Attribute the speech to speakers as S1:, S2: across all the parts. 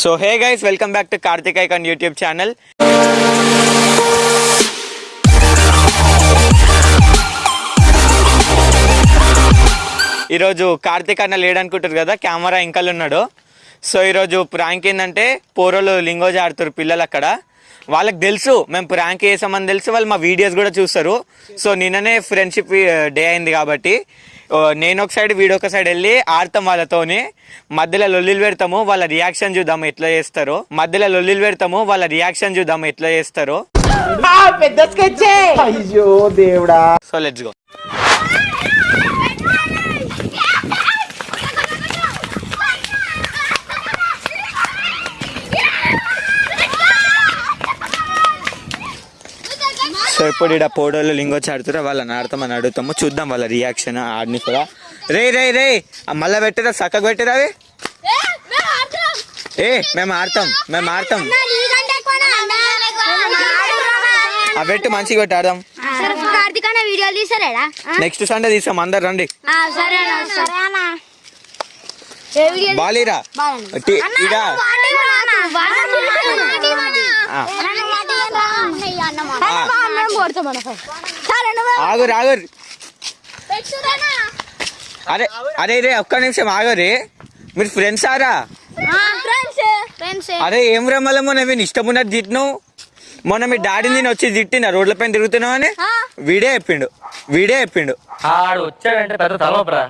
S1: So hey guys welcome back to Karthik icon YouTube channel ఈరోజు కార్తిక్ అన్న లేడనుకుంటారు కదా camera ఇంకలు ఉన్నాడు. సో ఈరోజు ప్రాంక్ ఏంటంటే పోరోలు లింగోజ్ ఆడుతారు పిల్లలు అక్కడ. వాళ్ళకి తెలుసు మేము ప్రాంక్ చేసామని తెలుసు వాళ్ళు మా వీడియోస్ కూడా చూస్తారు. సో నిన్ననే ఫ్రెండ్షిప్ డే uh, అయింది కాబట్టి నేను ఒక సైడ్ వీడియో ఒక సైడ్ వెళ్ళి ఆడతాం వాళ్ళతోని. మధ్యలో లొల్లిలు పెడతాము వాళ్ళ రియాక్షన్ చూద్దాం ఎట్లా చేస్తారో. మధ్యలో లొల్లిలు పెడతాము వాళ్ళ రియాక్షన్ చూద్దాం ఎట్లా చేస్తారో.
S2: పెద్ద స్కెచ్. అయ్యో దేవుడా.
S1: సో లెట్స్ గో సో ఇప్పుడు ఇక్కడ పోడోళ్ళు లింగొచ్చి ఆడుతారో వాళ్ళని ఆడతామని అడుగుతాము. చూద్దాం వాళ్ళ రియాక్షన్ ఆడిని కూడా. రే రే రే ఆ మళ్ళా పెట్టరా చక్కగా పెట్టరా అవి? ఏ మేము ఆడతాం. మేము ఆడతాం ఆ పెట్టు మంచిగా పెట్టి ఆడదాం. నెక్స్ట్ సండే తీసాం అందరు రండి. బాలీరా ఇక ఆ. ఆ. ఆగురు ఆగురు అరే అరే రే ఒక్క నిమిషం ఆగరే మీరు ఫ్రెండ్స్ ఆరా? అరే ఏం రమ్మల మొన్న మీరు ఇష్టం ఉన్నట్టు తిట్టినావు? మొన్న మీ డాడీ నేను వచ్చి తిట్టిన రోడ్ల పైన తిరుగుతున్నావు అని? వీడే చెప్పిండు వీడే చెప్పిండు.
S3: ఆడు వచ్చాడంటే పెద్ద తలవపరా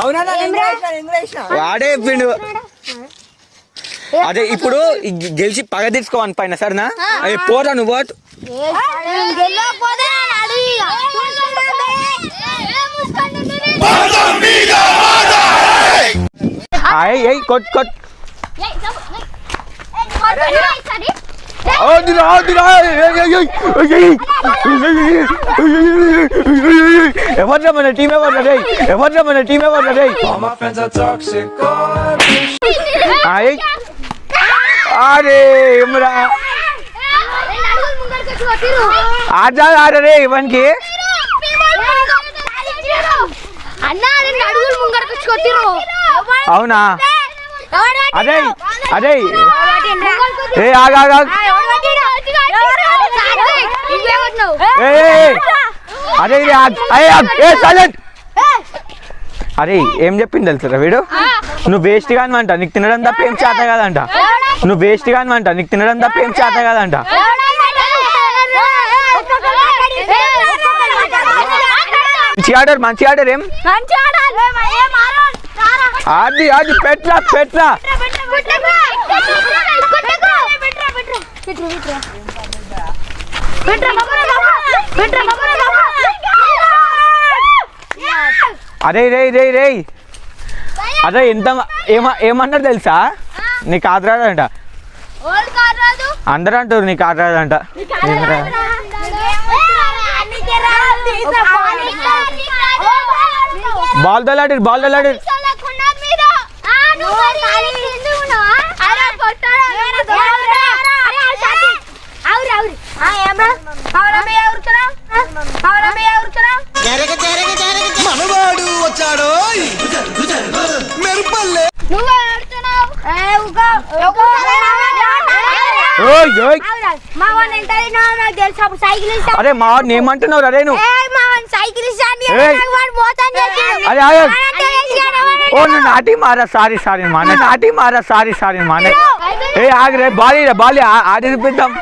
S2: అవునా నా నేను వేసిన, నేను వేసిన.
S1: వాడే చెప్పిండు అదే ఇప్పుడు ఈ గె- గెలిచి పగ తీసుకోవని పైన సరేనా? అయ్యి పోరా నువ్వు పోతు. అయ్ అయ్ కొట్ కొట్. ఆదురా ఆదురా ఎవర్రా మన టీం ఎవర్రా రే ఎవర్రా మన టీం ఎవర్రా రే అయ్ అరే ఏమరా ఆడా ఆడరే ఇవన్కి
S4: అన్న రెండు అడుగులు ముంగడికి కొట్టిరు
S1: అవునా అదే అదే ఏ ఆగా ఆగా ఏ ఏ, ఏ. అరే ఇది ఆగ్. అరే ఆగ్. ఏ సైలెంట్ అరే ఏం చెప్పింది తెలుసురా వీడు? నువ్వు వేస్ట్ గాని అంట నీకు తినడం తప్ప ఏం చేత కాదంట. నువ్వు వేస్ట్ గాని అంట నీకు తినడం తప్ప ఏం చేత కాదంట. మంచి ఆర్డర్ మంచి ఆర్డర్ ఏం? అది అది పెట్రా పెట్రా అరే రే రే రే. అదే ఎంత ఏమ ఏమన్నారు తెలుసా? నీకు ఆదరాడంట అందరూ అంటారు. నీకు ఆదరాడంట ఏమరా? బాల్ దలాడి బాల్ దలాడి
S2: మనవాడు
S1: అరే మా వాడిని ఏమంటున్నావు అరే నువ్వు
S4: ఏయ్ మా వాడిని సైకిల్ ఇస్తా అని
S1: ఏయ్.
S4: నాకు వాడు మోసం చేసిండు.
S1: అరే ఆగు.
S4: వాడంతా చేసినాడు, వాడంతా
S1: ఓ నువ్వు నాటి మారా సారీ సారీ మా నాటి మారా సారీ సారీ మా ఏ ఆగరే బాలి బాలి ఆడి చూపిద్దాం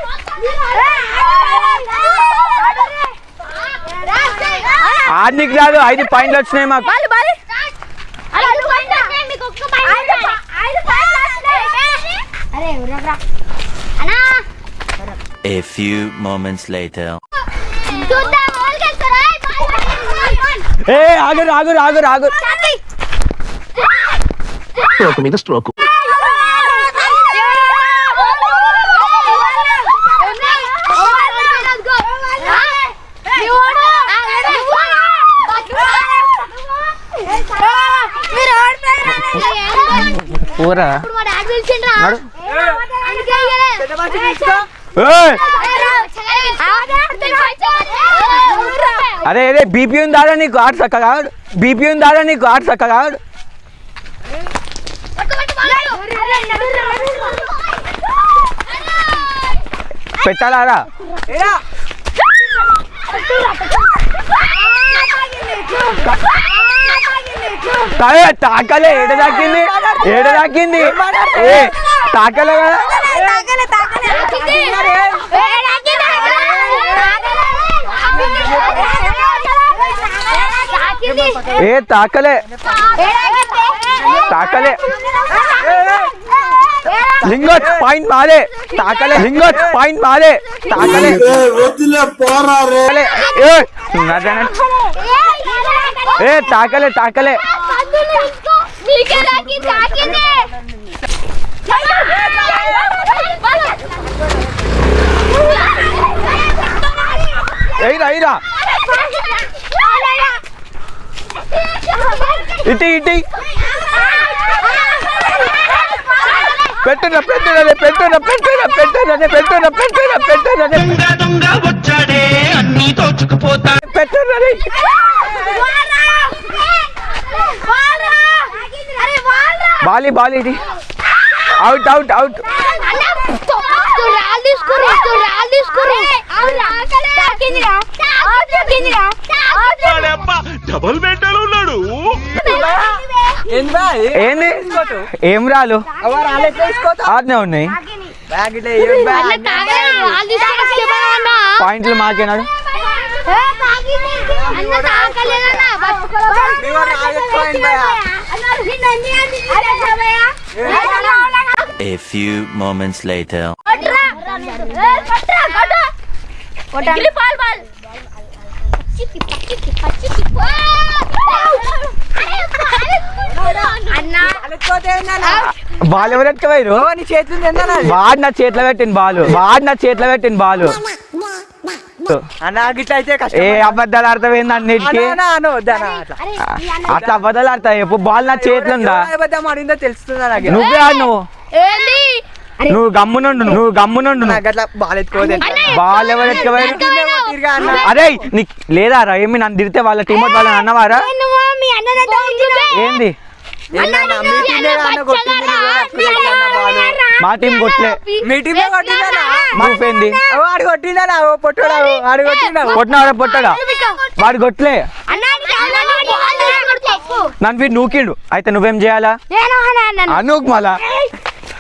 S1: ఆడికి రాదు ఐదు పాయింట్లు వచ్చినాయి మాకు
S4: అరే ఎవరరా అన్నా
S5: A few moments later.
S1: ఏ ఆగరు ఆగరు ఆగరు ఆగరు
S5: స్ట్రోక్ మీద స్ట్రోక్
S1: ఊరా అరే అరే బీపీ ఉందారా నీకు ఆడు చక్కగా బీపీ ఉందారా నీకు ఆడు చక్కగా పెట్టాలారా తాకలే ఏడ తాకింది ఏడ తాకింది తాకలే కదా ఏ తాకలే తాకలే లింగోచ్ పాయింట్ మారే తాకలే లింగోచ్ పాయింట్ మారే తాకలే తాకలే. ఏ నడన- ఏ తాకలే తాకలే
S4: నీకే రాకి తాకింది
S1: ఎయిరా ఎయిరా ఇటు ఇటు. పెట్టున పెట్టున పెట్టున పెట్టున పెట్టున పెట్టున పెట్టున పెట్టున
S6: దొంగ వచ్చాడే అన్ని దోచుకుపోతా
S1: పెట్టున బాలి బాలి ఇది అవుట్ అవుట్ అవుట్ ఏం రాలు? ఆజ్ఞ ఉన్నాయి. పాయింట్లు మాకేనాడు?
S5: A few moments later.
S4: అన్న
S2: రాలేకపోతే ఏందన్నా?
S1: బాల్ ఎవరు
S2: ఓ, నీ చేతులు తిందన్నా
S1: వాడు నా చేతిలో పెట్టిన బాలు. వాడు నా చేతిలో పెట్టిన బాలు.
S2: అన్న గిట్ల అయితే
S1: ఏ అబద్ధాలు అర్థమైంది అన్నిటికీ
S2: అట్లా.
S1: అబద్ధాలు ఆడతాయి ఎప్పుడు బాల్ నా చేతిలో ఉందా?
S2: అబద్ధం ఆడిందో తెలుస్తుందా నాకు?
S1: నువ్వే ఆడు నువ్వు.
S4: ఏంది?
S1: నువ్వు గమ్మునండు నువ్వు గమ్మునండు. అదే లేదా రా? నన్ను తిరితే వాళ్ళ టీమ్ వాళ్ళని అన్నవారా? ఏంది?
S2: మా
S1: టీం కొట్లే.
S2: మీ టీమ్
S1: నువ్వేంది
S2: వాడు కొట్టిందా. పొట్టడా వాడు కొట్టిందా
S1: కొట్టినాడా పొట్టడా? వాడు కొట్లే. నన్ను వీడు నూకిండు. అయితే నువ్వేం చేయాలా? అనూకు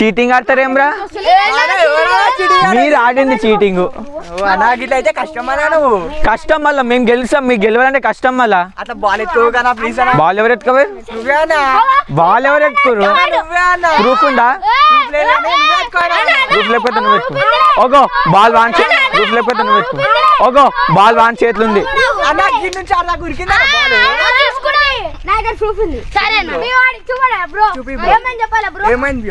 S1: చీటింగ్
S2: ఆడతారు ఏమ్రా
S1: మీరు ఆడింది చీటింగ్.
S2: అయితే కష్టం నువ్వు?
S1: కష్టం వల్ల మేము గెలుస్తాం మీకు గెలవాలంటే కష్టం
S2: వల్ల బాల్
S1: ఎవరు
S2: ఎత్తుకోవాలి
S1: బాల్ ఎవరు ఎత్తుకోరు? ప్రూఫ్ ఉందా?
S2: ప్రూఫ్
S1: లేకపోతే నువ్వు ఎత్తుకో. ఓగో బాల్ వాన్ ప్రూఫ్ లేకపోతే నువ్వు ఎత్తుకో. ఓగో బాల్ వాన్ చేతులు ఉంది.
S4: సరే
S2: ఏమైంది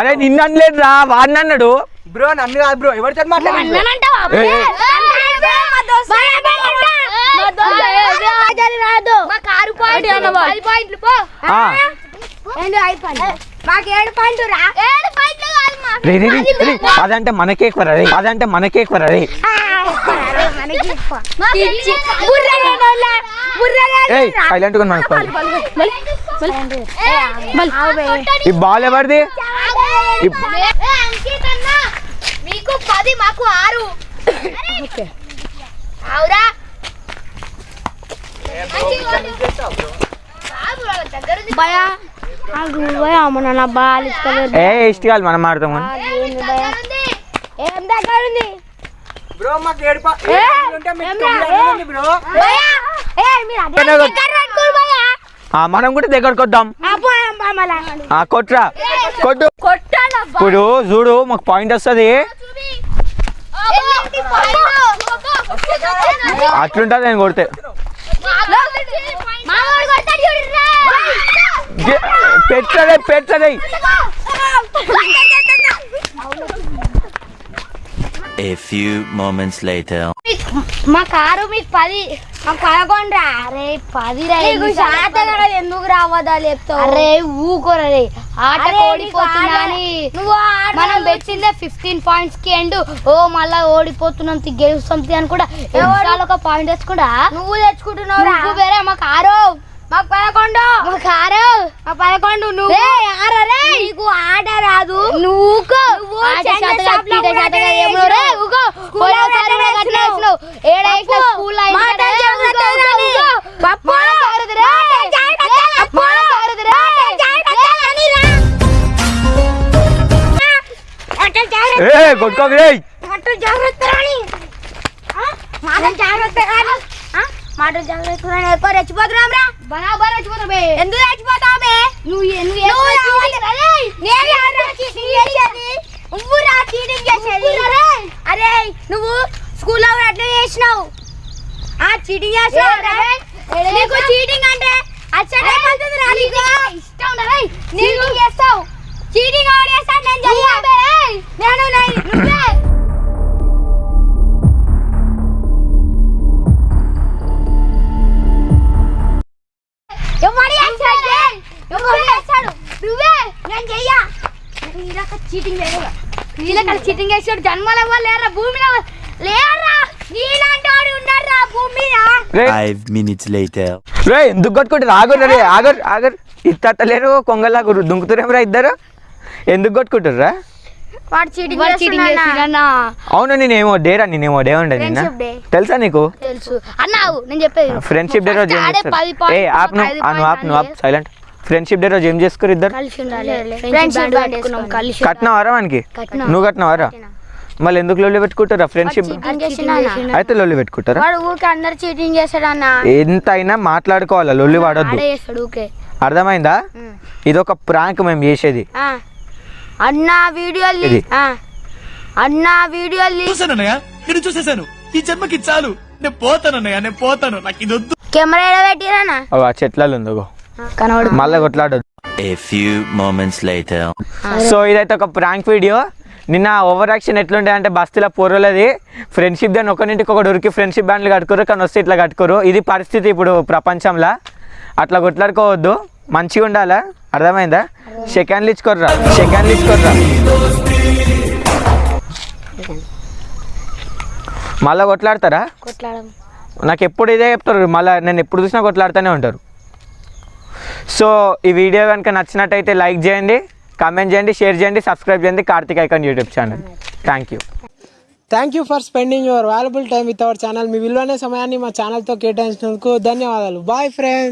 S4: రే నేను
S1: రా
S2: బ్రో నన్ను కాదు బ్రో ఎవరితో
S4: మాట్లాడారు మాకు ఏడు పాయింట్ రా.
S1: అదంటే మనకే ఎక్కువ రే అదంటే మనకే ఎక్కువ రే ఈ బాల్ ఎవరిది?
S4: మీకు పది మాకు ఆరు మొన్న నా బాల్
S1: మనం మారుతాం మనం కూడా దగ్గర కొద్దాం కొట్రా. కొట్టు. ఇప్పుడు చూడు మాకు పాయింట్ వస్తుంది. అట్లుంటుంది నేను కొడితే. పెట్టదే పెట్టదే
S5: A few moments later.
S4: మా కారు మీకు పది పదకొండ్రా? అరే పది ఎందుకు రావద్దా చెప్తావు అరే ఊకోరా. రే ఆట ఓడిపోతున్నా అని. నువ్వు మనం పెట్టిందే ఫిఫ్టీన్ పాయింట్స్కి ఎండ్. ఓ మళ్ళా ఓడిపోతున్నాం గెలుస్తాం అని కూడా. ఒక పాయింట్ తెచ్చుకుంటా నువ్వు తెచ్చుకుంటున్నావు నువ్వు వేరే మా కారు మాకు పదకొండు. మా కారు మా పదకొండు నువ్వు. ఆరరే నీకు ఆట రాదు. నువ్వు. మానం జాగ్రత్త. ఎక్కువ రెచ్చిపోతున్నాం రా? బరాబర్ రెచ్చిపోతాం ఎందుకు రెచ్చిపోతావు బే? నువ్వు నువ్వు నువ్వు రా చీటింగ్ చేసేది. అరే. నువ్వు స్కూల్లో అట్లా చేసినావు. ఆ చీటింగ్ చేస్తావు నీకు చీటింగ్ అంటే అచ్చటే రా నీకు ఇష్టం ఉండదు చీటింగ్ చేస్తావు? చీటింగ్ చేస్తాడు నేను నేను నేను- నువ్వే. నీలక చీటింగ్ చేయగా నీలక చీటింగ్ చేసాడు జన్మల లేరా భూమి లేరా నీలాంటి వాడు ఉన్నారా భూమి.
S1: రే. ఎందుకు కొట్టుకుంటారు ఆగరు రే ఆగరు ఆగరు ఇత్తలేరు కొంగలాగురు దుంకుతురేమరా ఇద్దరు? ఎందుకు కొట్టుకుంటారా అవును నేనేమో డేరా నేనేమో డే ఉండే నిన్న. తెలుసా నీకు?
S4: తెలుసు. అన్నావు నేను చెప్పేది
S1: ఫ్రెండ్షిప్ డే రోజు ఏం ఆప్ నువ్వు ఆప్ నువ్వు ఆప్. సైలెంట్ ఫ్రెండ్షిప్ డే రోజు ఏం చేసుకోరు ఇద్దరు? కట్టినవారా వానికి?
S4: కట్టినా.
S1: నువ్వు కట్టినవారా? మళ్ళీ ఎందుకు లొల్లి పెట్టుకుంటారా? ఫ్రెండ్షిప్ అయితే లొల్లి పెట్టుకుంటారా? ఎంత అయినా మాట్లాడుకోవాలా? లొల్లి వాడొద్దు. అర్థమైందా? ఇది ఒక ప్రాంక్ మేము చేసేది.
S4: అన్న వీడియోలు. ఆ. అన్న వీడియోలు
S6: నేను చూసేశాను. ఈ జన్మకి చాలు. నేను పోతానన్నయ్య నేను పోతాను. నాకు ఇది వద్దు
S4: కెమెరా పెట్టిరానా
S1: చెట్లలో ఉందో
S4: కనబడు
S1: మళ్ళీ కొట్లాడొద్దు
S5: A few moments later.
S1: So ఇదైతే ఒక ప్రాంక్ వీడియో. నిన్న ఓవర్ యాక్షన్ ఎట్లుండే అంటే బస్తీలో పొరలది. ఫ్రెండ్షిప్ దాన్ని ఒకరింటికి ఒకటి ఉరికి ఫ్రెండ్షిప్ బ్యాండ్లు కట్టుకోరు కానీ వస్తే ఇట్లా కట్టుకోరు. ఇది పరిస్థితి ఇప్పుడు ప్రపంచంలో. అట్లా కొట్లాడుకోవద్దు. మంచిగా ఉండాలా? అర్థమైందా? సెకండ్లు ఇచ్చుకోర్రా. సెకండ్లు ఇచ్చుకోర్రా. మళ్ళీ కొట్లాడతారా?
S4: కొట్లాడం
S1: నాకు ఎప్పుడు ఇదే చెప్తారు. మళ్ళీ నేను ఎప్పుడు చూసినా కొట్లాడుతూనే ఉంటారు. సో ఈ వీడియో కనుక నచ్చినట్టయితే లైక్ చేయండి కామెంట్ చేయండి షేర్ చేయండి సబ్స్క్రైబ్ చేయండి Karthik icon YouTube channel. Thank you
S7: thank you for spending your valuable time with our channel మీ విలువైన సమయాన్ని మా ఛానల్తో కేటాయించినందుకు ధన్యవాదాలు. Bye friends